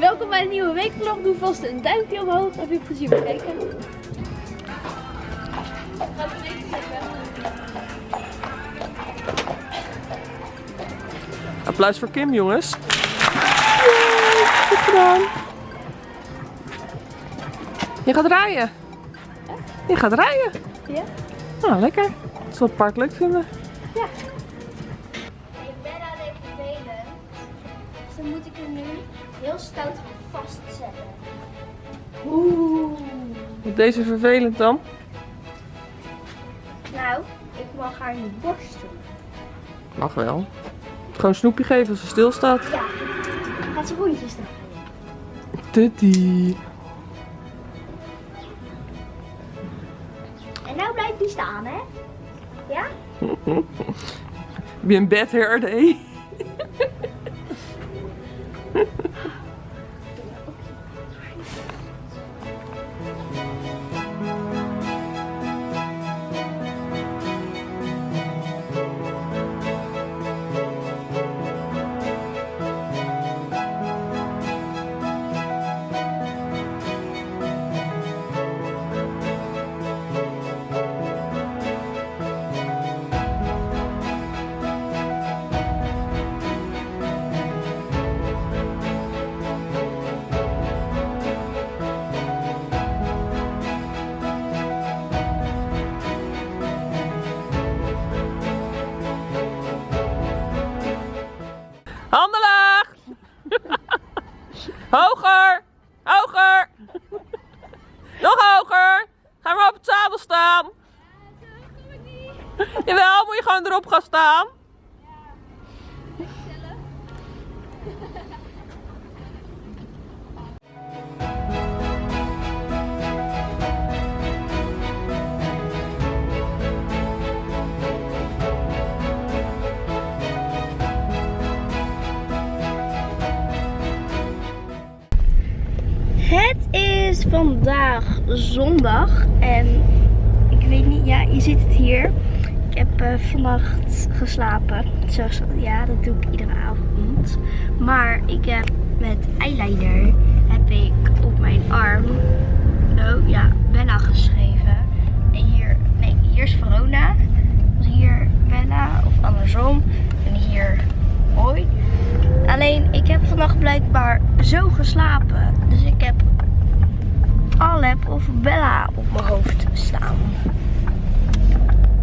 Welkom bij een nieuwe weekvlog. Doe vast een duimpje omhoog. Heb je plezier met kijken. Applaus voor Kim, jongens. Yay, goed gedaan. Je gaat rijden. Je gaat rijden. Ja? Nou, lekker. Dat zal het park leuk vinden. Ja. Dan moet ik hem nu heel stout vastzetten. Oeh. Wat deze vervelend dan? Nou, ik mag haar niet borstelen. Mag wel. Gewoon snoepje geven als ze stilstaat. Ja. Gaat ze rondjes doen. Tutty. En nou blijft die staan, hè? Ja? Heb je een bed hair day? Ha ha. Zadel staan! Jawel, moet je gewoon erop gaan staan. Het is vandaag zondag en weet niet, ja, je ziet het hier. Ik heb eh, vannacht geslapen. Zoals, ja, dat doe ik iedere avond. Maar ik heb met eyeliner heb ik op mijn arm, oh ja, Bella geschreven. En hier, nee, hier is Verona. Dus hier Bella of andersom. En hier hoi. Alleen ik heb vannacht blijkbaar zo geslapen. Dus ik Alep of Bella op mijn hoofd staan.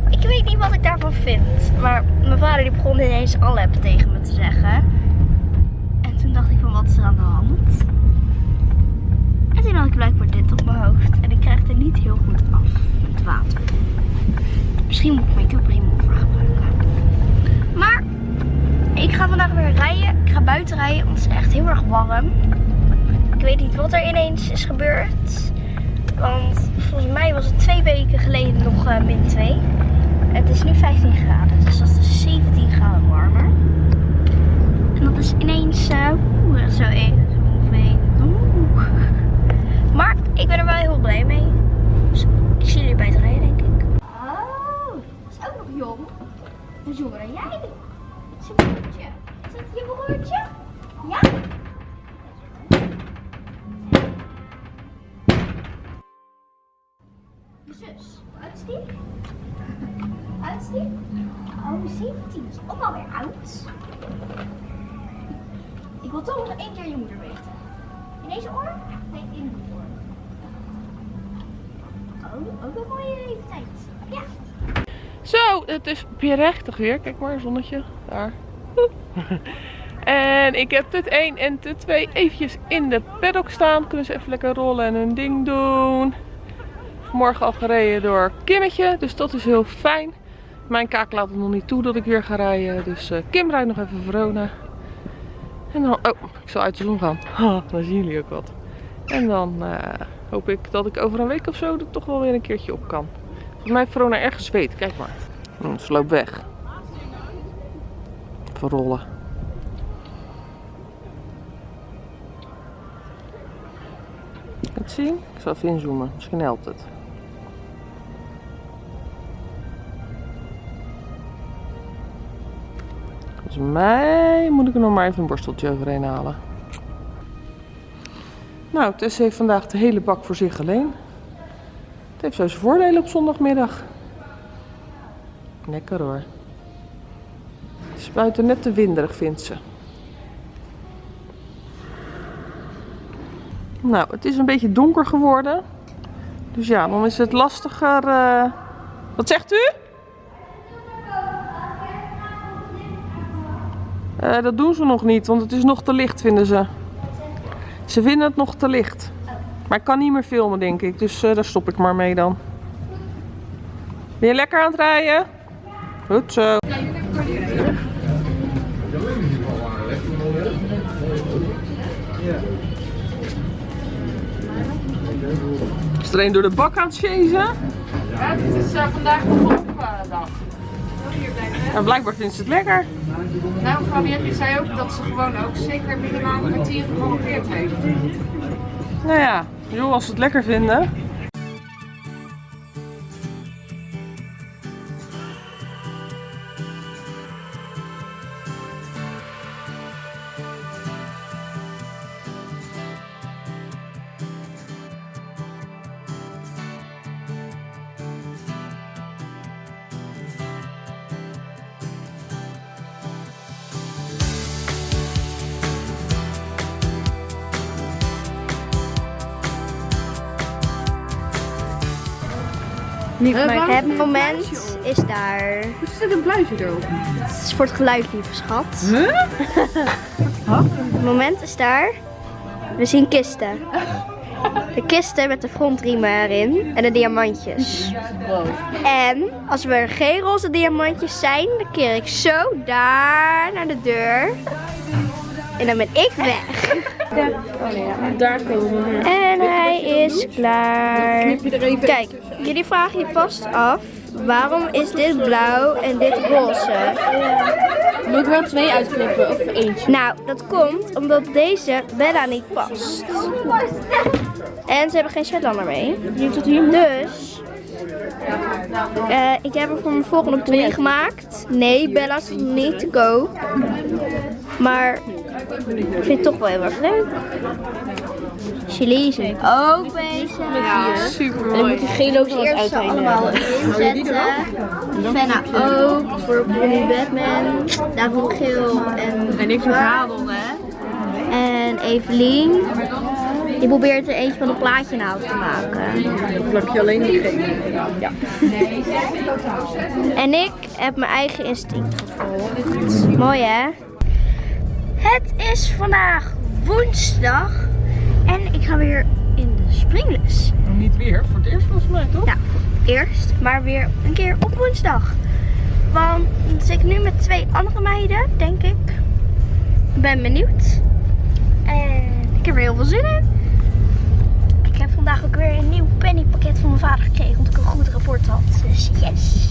Ik weet niet wat ik daarvan vind. Maar mijn vader die begon ineens Alep tegen me te zeggen. En toen dacht ik van wat is er aan de hand? En toen had ik blijkbaar dit op mijn hoofd. En ik krijg er niet heel goed af. Het water. Misschien moet ik make-up remover gebruiken. Maar ik ga vandaag weer rijden. Ik ga buiten rijden, want het is echt heel erg warm. Weet niet wat er ineens is gebeurd. Want volgens mij was het twee weken geleden nog eh, min 2. Het is nu 15 graden, dus dat is 17 graden warmer. En dat is ineens uh, zo even. Maar ik ben er wel heel blij mee. Ook een mooie leeftijd. Ja. Zo, het is rechtig weer. Kijk maar, zonnetje. Daar. En ik heb tut 1 en tut 2 eventjes in de paddock staan. Kunnen ze even lekker rollen en hun ding doen. Vanmorgen al gereden door Kimmetje, dus dat is heel fijn. Mijn kaak laat het nog niet toe dat ik weer ga rijden. Dus eh, Kim rijdt nog even Verona. En dan, oh, ik zal uit de zon gaan. Dan zien jullie ook wat. En dan eh, hoop ik dat ik over een week of zo er toch wel weer een keertje op kan. Volgens mij heeft Verona ergens zweet, kijk maar. Hm, ze loopt weg. Verrollen. Het zien? Ik zal even inzoomen, misschien helpt het. Volgens mij moet ik er nog maar even een borsteltje overheen halen. Nou, Tess heeft vandaag de hele bak voor zich alleen. Het heeft zo zijn voordelen op zondagmiddag. Lekker hoor. Het is buiten net te winderig, vindt ze. Nou, het is een beetje donker geworden. Dus ja, dan is het lastiger. eh. Wat zegt u? Eh, dat doen ze nog niet, want het is nog te licht, vinden ze. Ze vinden het nog te licht. Maar ik kan niet meer filmen, denk ik. Dus eh, daar stop ik maar mee dan. Ben je lekker aan het rijden? Goed zo. Is er een door de bak aan het chasen? Ja, het is eh, vandaag de dag. En blijkbaar vindt ze het lekker. Nou, Fabienne zei ook dat ze gewoon ook zeker minimaal een kwartier geprolongeerd heeft. Nou ja, joh, als ze het lekker vinden. Het moment is daar. Er zit een pluisje erop. Het is voor het geluid, lieve schat. Het moment is daar. We zien kisten. De kisten met de frontriemen erin en de diamantjes. En als er geen roze diamantjes zijn, dan keer ik zo daar naar de deur. En dan ben ik weg. Daar komen we. En hij is klaar. Knip je er even Kijk, jullie vragen je vast af. Waarom is dit blauw en dit roze? Moet ik wel twee uitknippen of eentje? Nou, dat komt omdat deze Bella niet past. En ze hebben geen Shetlander mee. Dus, eh, ik heb er voor mijn volgende pony gemaakt. Nee, Bella is niet te koop. Maar ik vind het toch wel heel erg leuk. Chili is er ook bezig. Super En dan moet die gele ook nog wat allemaal inzetten. Fenna ook, voor Pony Batman. Daarvoor geel en... En niks met zadel, hè? En Evelien, die probeert er eentje van een plaatje nou te maken. Dan plak je alleen die gele. Ja. En ik heb mijn eigen instinct gevolgd. Mooi hè? Het is vandaag woensdag en ik ga weer in de springles. Niet weer, voor het eerst volgens mij, toch? Ja, eerst, maar weer een keer op woensdag. Want dan zit ik nu met twee andere meiden, denk ik. Ik ben benieuwd. En ik heb er heel veel zin in. Ik heb vandaag ook weer een nieuw pennypakket van mijn vader gekregen, omdat ik een goed rapport had. Dus yes.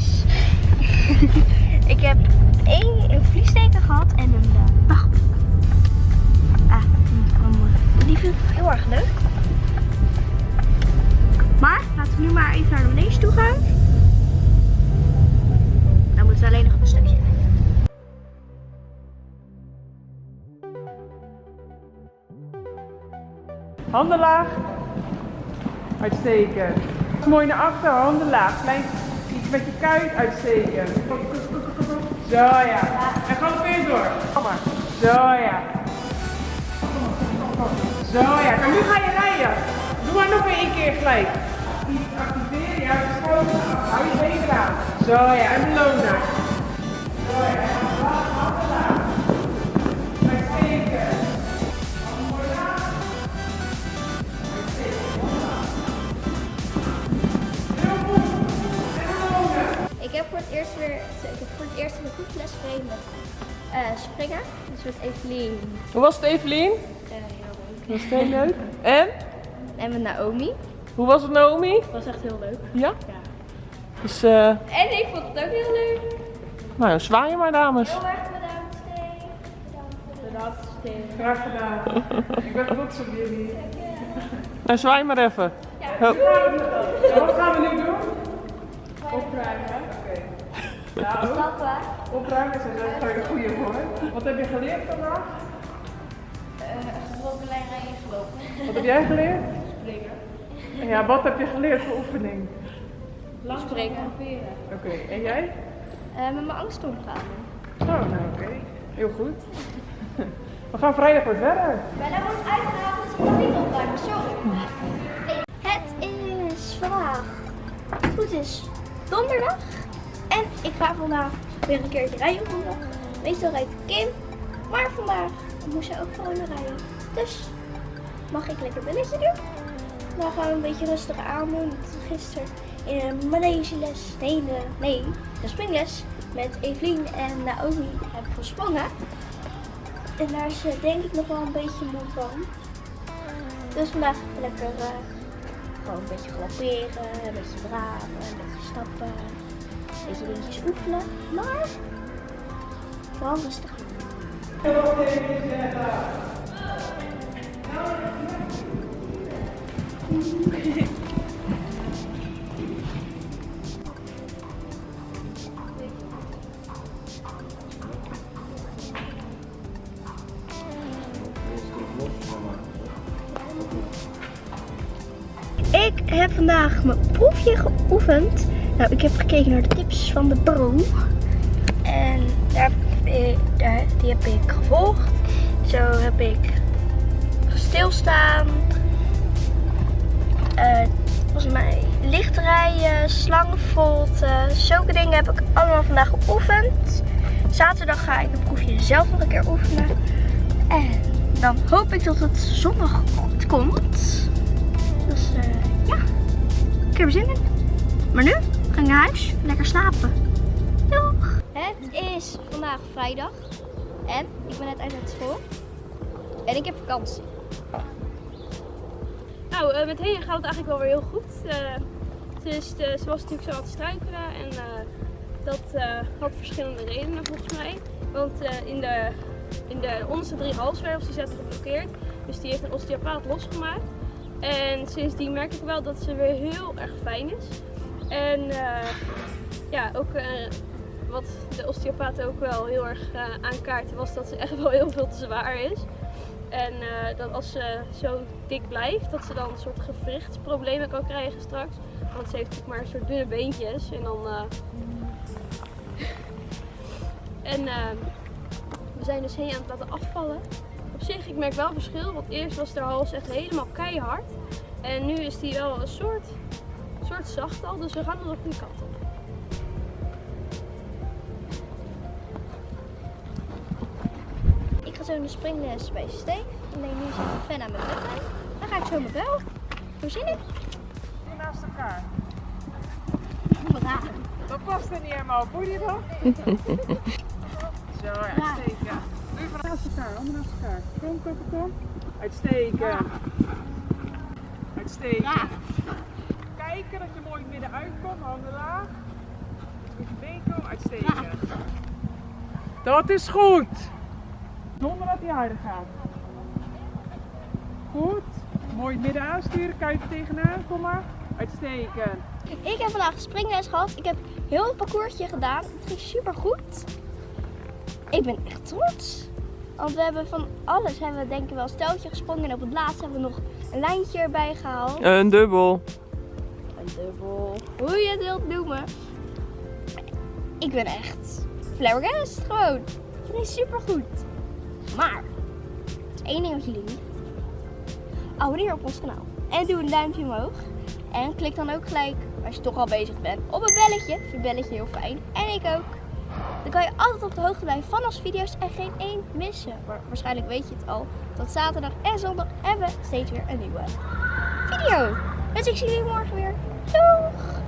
ik heb één een vliesteken gehad en een uh, die vind ik heel erg leuk. Maar laten we nu maar even naar de manege toe gaan. Dan moeten we alleen nog een stukje. Handen laag. Uitstekend. Mooi naar achter, handen laag. Klein iets met je kuit uitsteken. Zo ja. En galoppeer door. Kom maar. Zo ja. Zo ja. En nu ga je rijden. Doe maar nog één keer gelijk. Iets activeren, ja, de schouders af. Hou je benen aan. Zo ja, en beloon daar. Zo ja. Uitstekend. Ik heb voor het eerst weer, ik heb voor het eerst een goed les gekregen met eh, springen. Dus met Evelien. Hoe was het Evelien? Eh, heel leuk. Was het heel leuk. En? En met Naomi. Hoe was het Naomi? Dat was echt heel leuk. Ja? Dus, eh, En ik vond het ook heel leuk. nou, zwaaien maar dames. Heel erg bedankt, Steve. Bedankt, Steve. Graag gedaan. Ik ben trots op jullie. Nou, zwaai maar even. Ho. Wat gaan we nu doen? Opruimen. Oké. Nou, Stappen. opruimen is een een goede woord. Wat heb je geleerd vandaag? Wat heb jij geleerd? Springen. Ja, wat heb je geleerd voor oefening? Springen. Oké, en jij? Eh, met mijn angst omgaan. Oh, nou oké. Heel goed. We gaan vrijdag weer verder. Bella wordt uitgehaald, dus ik kan niet opruimen, sorry. Het is vandaag, goed is, donderdag. En ik ga vandaag weer een keertje rijden op donderdag. Meestal rijdt Kim, maar vandaag moest zij ook gewoon rijden. Dus mag ik lekker belletje doen. Dan gaan we een beetje rustig aan doen. Gisteren in een les, nee, nee, een springles met Evelien en Naomi heb ik gesprongen. En daar is eh, denk ik nog wel een beetje moe van. Dus vandaag lekker eh, gewoon een beetje galopperen, een beetje draven, een beetje stappen, een beetje dingetjes oefenen. Maar vooral rustig. Ik heb vandaag mijn proefje geoefend. Nou, ik heb gekeken naar de tips van de bro. En daar, die heb ik gevolgd. Zo heb ik stilstaan. eh volgens mij licht rijden, slangenvolten. Zulke dingen heb ik allemaal vandaag geoefend. Zaterdag ga ik het proefje zelf nog een keer oefenen. En dan hoop ik dat het zondag goed komt. Dus eh, ja, ik heb er zin in. Maar nu ga ik naar huis, lekker slapen. Doeg! Het is vandaag vrijdag en ik ben net uit het school. En ik heb vakantie. Nou, eh, met Hea gaat het eigenlijk wel weer heel goed. Eh, ze, was natuurlijk zo aan het struikelen en dat had verschillende redenen volgens mij. Want in, de, in de onderste drie halswervels die zaten geblokkeerd. Dus die heeft een osteopaat losgemaakt. En sindsdien merk ik wel dat ze weer heel erg fijn is. En ja, ook wat de osteopaat ook wel heel erg aankaartte was dat ze echt wel heel veel te zwaar is. En eh, dat als ze zo dik blijft, dat ze dan een soort gewrichtsproblemen kan krijgen straks. Want ze heeft natuurlijk maar een soort dunne beentjes. En dan. eh, En eh, we zijn dus heen aan het laten afvallen. Op zich, ik merk wel verschil. Want eerst was haar hals echt helemaal keihard. En nu is die wel een soort, soort zacht al. Dus we gaan er de goede kant op. zo de springles bij Steve. Alleen nu zit ik fan aan mijn bed. Dan ga ik zo mijn bel. Hoe zin in? Die naast elkaar. Dat past er niet helemaal. Voel je dat? Zo, uitstekend. Doe je van naast elkaar, handen naast elkaar. Kom, kom, kom. Uitstekend. Uitstekend. Ja. Kijken dat je mooi midden uitkomt, handen laag. Met je been komen, uitstekend. Dat is goed. Zonder dat hij harder gaat. Goed. Mooi midden aansturen, kuiten tegenaan, kom maar. Uitstekend. Ik heb vandaag springles gehad. Ik heb heel het parcoursje gedaan. Het ging super goed. Ik ben echt trots. Want we hebben van alles hebben we denk ik wel een steltje gesprongen. En op het laatst hebben we nog een lijntje erbij gehaald. Een dubbel. Een dubbel. Hoe je het wilt noemen. Ik ben echt flabbergast gewoon. Het ging super goed. Maar, is één ding wat jullie niet Abonneer op ons kanaal. En doe een duimpje omhoog. En klik dan ook gelijk, als je toch al bezig bent, op een belletje. Vind het belletje heel fijn. En ik ook. Dan kan je altijd op de hoogte blijven van onze video's en geen één missen. Maar waarschijnlijk weet je het al. Dat zaterdag en zondag hebben we steeds weer een nieuwe video. Dus ik zie jullie morgen weer. Doeg!